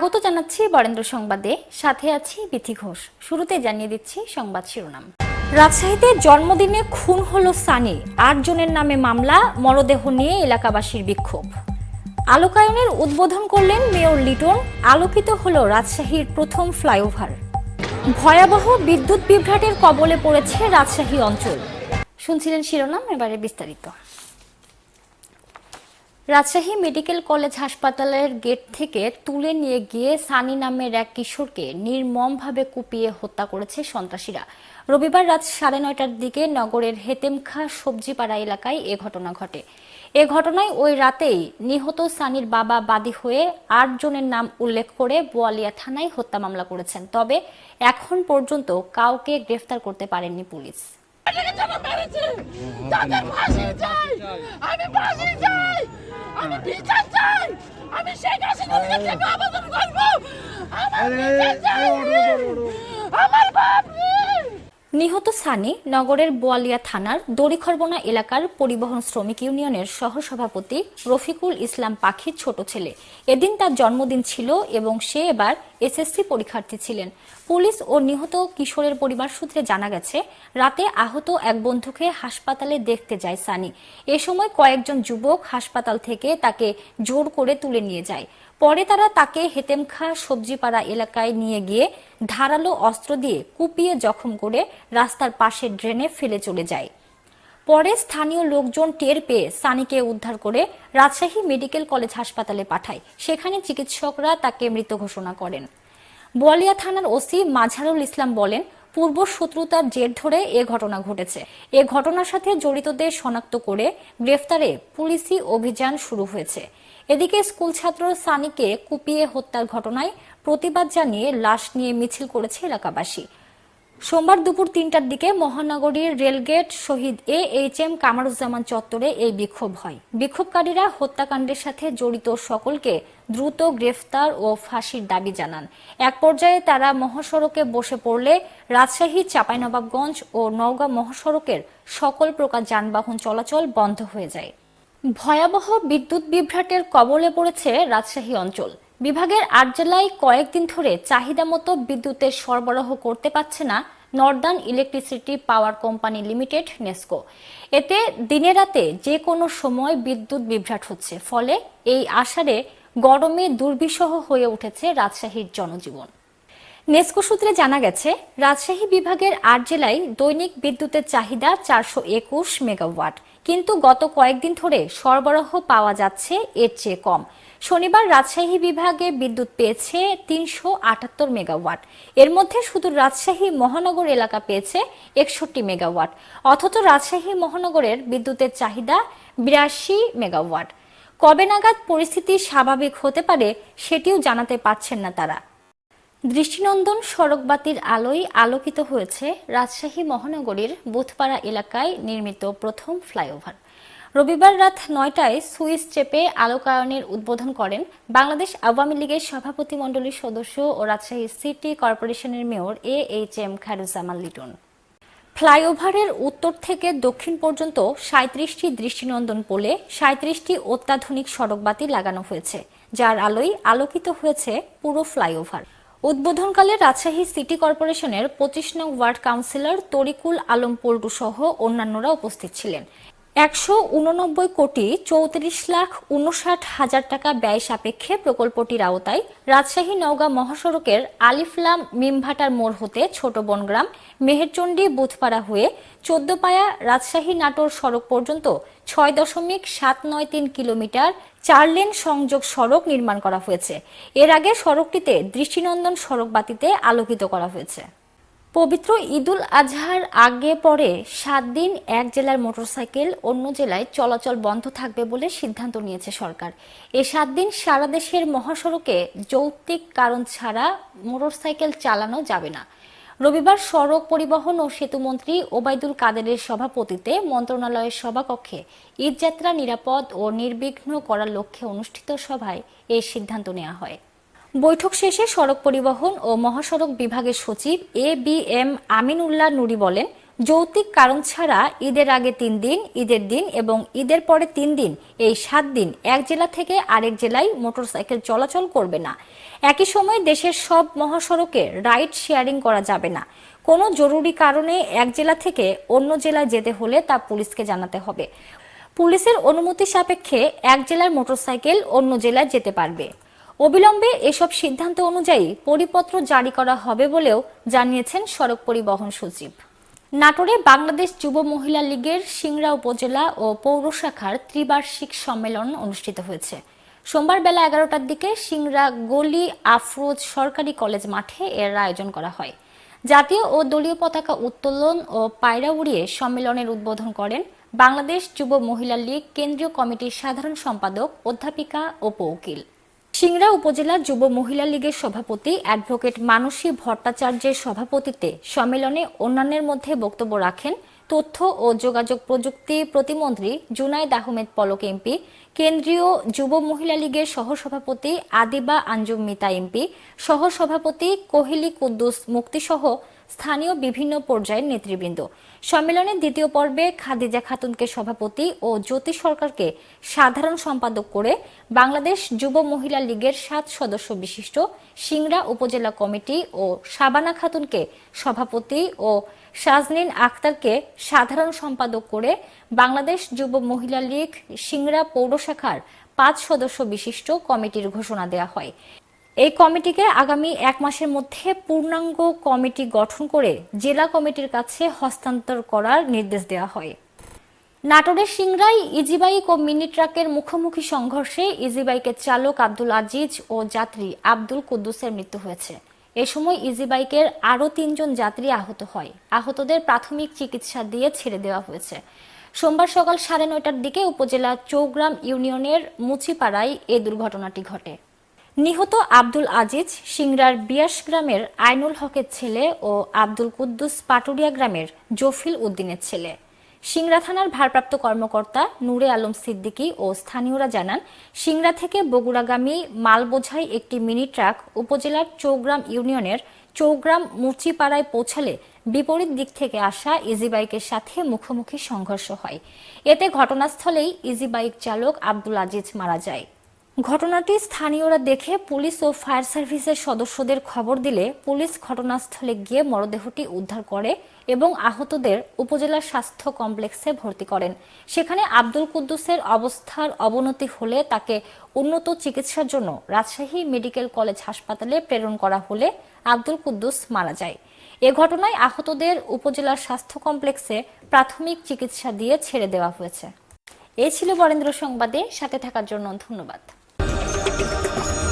স্বাগত জানাচ্ছি বরেন্দ্র সংবাদে। সাথে আছি বিথি ঘোষ। শুরুতে জানিয়ে দিচ্ছি সংবাদ শিরোনাম। রাজশাহীতে জন্মদিনে খুন হলো সানি আটজনের নামে মামলা, মরদেহ নিয়ে এলাকাবাসীর বিক্ষোভ। আলোকায়নের উদ্বোধন করলেন মেয়র লিটন। আলোকিত হলো রাজশাহীর প্রথম ফ্লাইওভার। ভয়াবহ বিদ্যুৎ বিভ্রাটের কবলে পড়েছে রাজশাহী অঞ্চল। শুনছিলেন শিরোনাম, এবারে বিস্তারিত। রাজশাহী মেডিকেল কলেজ হাসপাতালের গেট থেকে তুলে নিয়ে গিয়ে সানি নামের এক কিশোরকে নির্মমভাবে কুপিয়ে হত্যা করেছে সন্ত্রাসীরা। রবিবার রাত সাড়ে নয়টার দিকে নগরের হেতেমখা সবজিপাড়া এলাকায় এ ঘটনা ঘটে। এ ঘটনায় ওই রাতেই নিহত সানির বাবা বাদী হয়ে আট জনের নাম উল্লেখ করে বোয়ালিয়া থানায় হত্যা মামলা করেছেন। তবে এখন পর্যন্ত কাউকে গ্রেফতার করতে পারেননি পুলিশ। আমি চাই! আমি বিচার চাই! আমি শেখ হাসিনার কাছে আবেদন করব! আমার বিচার চাই! আমার বাপ নিহত সানি নগরের বোয়ালিয়া থানার দড়িখরবনা এলাকার পরিবহন শ্রমিক ইউনিয়নের সহসভাপতি রফিকুল ইসলাম পাখির ছোট ছেলে। এদিন তার জন্মদিন ছিল এবং সে এবার এসএসসি পরীক্ষার্থী ছিলেন। পুলিশ ও নিহত কিশোরের পরিবার সূত্রে জানা গেছে, রাতে আহত এক বন্ধুকে হাসপাতালে দেখতে যায় সানি। এ সময় কয়েকজন যুবক হাসপাতাল থেকে তাকে জোর করে তুলে নিয়ে যায়। পরে তারা তাকে হেতেমখা সবজিপাড়া এলাকায় নিয়ে গিয়ে ধারালো অস্ত্র দিয়ে কুপিয়ে জখম করে রাস্তার পাশে ড্রেনে ফেলে চলে যায়। পরে স্থানীয় লোকজন টের পেয়ে সানিকে উদ্ধার করে রাজশাহী মেডিকেল কলেজ হাসপাতালে পাঠায়। সেখানে চিকিৎসকরা তাকে মৃত ঘোষণা করেন। বোয়ালিয়া থানার ওসি মাঝারুল ইসলাম বলেন, পূর্ব শত্রুতার জের ধরে এ ঘটনা ঘটেছে। এ ঘটনার সাথে জড়িতদের শনাক্ত করে গ্রেফতারে পুলিশি অভিযান শুরু হয়েছে। এদিকে স্কুল ছাত্র সানিকে কুপিয়ে হত্যার ঘটনায় প্রতিবাদ জানিয়ে লাশ নিয়ে মিছিল করেছে এলাকাবাসী। সোমবার দুপুর তিনটার দিকে মহানগরীর rail gate Shahid A H M Kamaruzzaman চত্বরে এই বিক্ষোভ হয়। বিক্ষোভকারীরা হত্যাকাণ্ডের সাথে জড়িত সকলকে দ্রুত গ্রেফতার ও ফাঁসির দাবি জানান। এক পর্যায়ে তারা মহাসড়কে বসে পড়লে রাজশাহী, চাঁপাইনবাবগঞ্জ ও নওগাঁ মহাসড়কের সকল প্রকার যানবাহন চলাচল বন্ধ হয়ে যায়। ভয়াবহ বিদ্যুৎ বিভ্রাটের কবলে পড়েছে রাজশাহী অঞ্চল। বিভাগের আট জেলায় কয়েকদিন ধরে চাহিদা মতো বিদ্যুতের সরবরাহ করতে পারছে না northern electricity power company limited, NESCO. এতে দিনে রাতে যে কোনো সময় বিদ্যুৎ বিভ্রাট হচ্ছে, ফলে এই আষাঢ়ে গরমে দুর্বিষহ হয়ে উঠেছে রাজশাহীর জনজীবন। নেস্কো সূত্রে জানা গেছে, রাজশাহী বিভাগের আট জেলায় দৈনিক বিদ্যুতের চাহিদা চারশো একুশ মেগাওয়াট। কিন্তু গত কয়েকদিন ধরে সরবরাহ পাওয়া যাচ্ছে এর চেয়ে কম। শনিবার রাজশাহী বিভাগে বিদ্যুৎ পেয়েছে তিনশো আটাত্তর মেগাওয়াট। এর মধ্যে শুধু রাজশাহী মহানগর এলাকা পেয়েছে একষট্টি মেগাওয়াট। অথচ রাজশাহী মহানগরের বিদ্যুতের চাহিদা বিরাশি মেগাওয়াট। কবে নাগাদ পরিস্থিতি স্বাভাবিক হতে পারে সেটিও জানাতে পারছেন না তারা। দৃষ্টিনন্দন সড়কবাতির আলোয় আলোকিত হয়েছে রাজশাহী মহানগরীর বুথপাড়া এলাকায় নির্মিত প্রথম ফ্লাইওভার। রবিবার রাত নয়টায় সুইস চেপে আলোকায়নের উদ্বোধন করেন বাংলাদেশ আওয়ামী লীগের সভাপতি মণ্ডলীর সদস্য ও রাজশাহী সিটি কর্পোরেশনের mayor A H M Khairuzzaman Liton. ফ্লাইওভারের উত্তর থেকে দক্ষিণ পর্যন্ত সাঁত্রিশটি দৃষ্টিনন্দন পোলে সাঁত্রিশটি অত্যাধুনিক সড়কবাতি লাগানো হয়েছে, যার আলোয় আলোকিত হয়েছে পুরো ফ্লাইওভার। উদ্বোধনকালে রাজশাহী সিটি কর্পোরেশনের পঁচিশ নং ওয়ার্ড কাউন্সিলর তরিকুল আলম পল্টু সহ অন্যান্যরা উপস্থিত ছিলেন। একশো উননব্বই কোটি চৌত্রিশ লাখ উনষাট হাজার টাকা ব্যয় সাপেক্ষে প্রকল্পটির আওতায় রাজশাহী নওগাঁ মহাসড়কের আলিফলাম মিমভাটার মোড় হতে ছোট বনগ্রাম, মেহেরচণ্ডী বুথপাড়া হয়ে চোদ্দপায়া রাজশাহী নাটোর সড়ক পর্যন্ত ছয় দশমিক সাত নয় তিন কিলোমিটার চার লেন সংযোগ সড়ক নির্মাণ করা হয়েছে। এর আগে সড়কটিতে দৃষ্টিনন্দন সড়ক বাতিতে আলোকিত করা হয়েছে। পবিত্র ঈদুল আজহার আগে পরে সাত দিন এক জেলার মোটরসাইকেল অন্য জেলায় চলাচল বন্ধ থাকবে বলে সিদ্ধান্ত নিয়েছে সরকার। এ সাত দিন সারা দেশের মহাসড়কে যৌক্তিক কারণ ছাড়া মোটরসাইকেল চালানো যাবে না। রবিবার সড়ক পরিবহন ও সেতুমন্ত্রী ওবায়দুল কাদেরের সভাপতিতে মন্ত্রণালয়ের সভাকক্ষে ঈদযাত্রা নিরাপদ ও নির্বিঘ্ন করার লক্ষ্যে অনুষ্ঠিত সভায় এই সিদ্ধান্ত নেওয়া হয়। বৈঠক শেষে সড়ক পরিবহন ও মহাসড়ক বিভাগের সচিব A B M Aminullah Nuri বলেন, যৌক্তিক কারণ ছাড়া ঈদের আগে তিন দিন, ঈদের দিন এবং ঈদের পরে তিন দিন, এই সাত দিন এক জেলা থেকে আরেক জেলায় মোটরসাইকেল চলাচল করবে না। একই সময় দেশের সব মহাসড়কে রাইড শেয়ারিং করা যাবে না। কোনো জরুরি কারণে এক জেলা থেকে অন্য জেলায় যেতে হলে তা পুলিশকে জানাতে হবে। পুলিশের অনুমতি সাপেক্ষে এক জেলার মোটরসাইকেল অন্য জেলায় যেতে পারবে। অবিলম্বে এসব সিদ্ধান্ত অনুযায়ী পরিপত্র জারি করা হবে বলেও জানিয়েছেন সড়ক পরিবহন সচিব। নাটোরে বাংলাদেশ যুব মহিলা লীগের সিংড়া উপজেলা ও পৌর শাখার ত্রিবার্ষিক সম্মেলন অনুষ্ঠিত হয়েছে। সোমবার বেলা এগারোটার দিকে সিংড়া গলি আফরোজ সরকারি কলেজ মাঠে এর আয়োজন করা হয়। জাতীয় ও দলীয় পতাকা উত্তোলন ও পায়রা উড়িয়ে সম্মেলনের উদ্বোধন করেন বাংলাদেশ যুব মহিলা লীগ কেন্দ্রীয় কমিটির সাধারণ সম্পাদক, অধ্যাপিকা ও উকিল সিংড়া উপজেলা যুব মহিলা লীগের সভাপতি অ্যাডভোকেট মানসী ভট্টাচার্যের সভাপতিত্বে সম্মেলনে অন্যান্যের মধ্যে বক্তব্য রাখেন তথ্য ও যোগাযোগ প্রযুক্তি প্রতিমন্ত্রী জুনাইদ আহমেদ পলক এমপি, কেন্দ্রীয় যুব মহিলা লীগের সহসভাপতি আদিবা আঞ্জুম মিতা এমপি, সহসভাপতি কোহেলি কুদ্দুস মুক্তিসহ স্থানীয় বিভিন্ন পর্যায়ের নেতৃবৃন্দ। সম্মেলনের দ্বিতীয় পর্বে খাদিজা খাতুনকে সভাপতি ও জ্যোতি সরকারকে সাধারণ সম্পাদক করে বাংলাদেশ যুব মহিলা লীগের সাত সদস্য বিশিষ্ট সিংড়া উপজেলা কমিটি ও শাবানা খাতুনকে সভাপতি ও শাজনিন আক্তারকে সাধারণ সম্পাদক করে বাংলাদেশ যুব মহিলা লীগ সিংড়া পৌর শাখার পাঁচ সদস্য বিশিষ্ট কমিটির ঘোষণা দেওয়া হয়। এই কমিটিকে আগামী এক মাসের মধ্যে পূর্ণাঙ্গ কমিটি গঠন করে জেলা কমিটির কাছে হস্তান্তর করার নির্দেশ দেওয়া হয়। নাটোরের সিংড়ায় ইজিবাইক ও মিনি ট্রাকের মুখোমুখি সংঘর্ষে ইজিবাইকের চালক আব্দুল আজিজ ও যাত্রী আব্দুল কুদ্দুসের মৃত্যু হয়েছে। এ সময় ইজিবাইকের আরও তিনজন যাত্রী আহত হয়। আহতদের প্রাথমিক চিকিৎসা দিয়ে ছেড়ে দেওয়া হয়েছে। সোমবার সকাল সাড়ে নয়টার দিকে উপজেলা চৌগ্রাম ইউনিয়নের মুচিপাড়ায় এ দুর্ঘটনাটি ঘটে। নিহত আব্দুল আজিজ সিংড়ার বিয়াস গ্রামের আইনুল হকের ছেলে ও আব্দুল কুদ্দুস পাটুরিয়া গ্রামের জফিল উদ্দিনের ছেলে। সিংড়া থানার ভারপ্রাপ্ত কর্মকর্তা নূরে আলম সিদ্দিকী ও স্থানীয়রা জানান সিংড়া থেকে বগুড়াগামী মালবোঝাই একটি মিনি ট্রাক উপজেলার চৌগ্রাম ইউনিয়নের চৌগ্রাম মুচিপাড়ায় পৌঁছালে বিপরীত দিক থেকে আসা ইজি বাইকের সাথে মুখোমুখি সংঘর্ষ হয়। এতে ঘটনাস্থলেই ইজি বাইক চালক আব্দুল আজিজ মারা যায়। ঘটনাটি স্থানীয়রা দেখে পুলিশ ও ফায়ার সার্ভিসের সদস্যদের খবর দিলে পুলিশ ঘটনাস্থলে গিয়ে মরদেহটি উদ্ধার করে এবং আহতদের উপজেলা স্বাস্থ্য কমপ্লেক্সে ভর্তি করেন। সেখানে আব্দুল কুদ্দুসের অবস্থার অবনতি হলে তাকে উন্নত চিকিৎসার জন্য রাজশাহী মেডিকেল কলেজ হাসপাতালে প্রেরণ করা হলে আব্দুল কুদ্দুস মারা যায়। এ ঘটনায় আহতদের উপজেলার স্বাস্থ্য কমপ্লেক্সে প্রাথমিক চিকিৎসা দিয়ে ছেড়ে দেওয়া হয়েছে। এ ছিল বরেন্দ্র সংবাদে। সাথে থাকার জন্য ধন্যবাদ। あっ。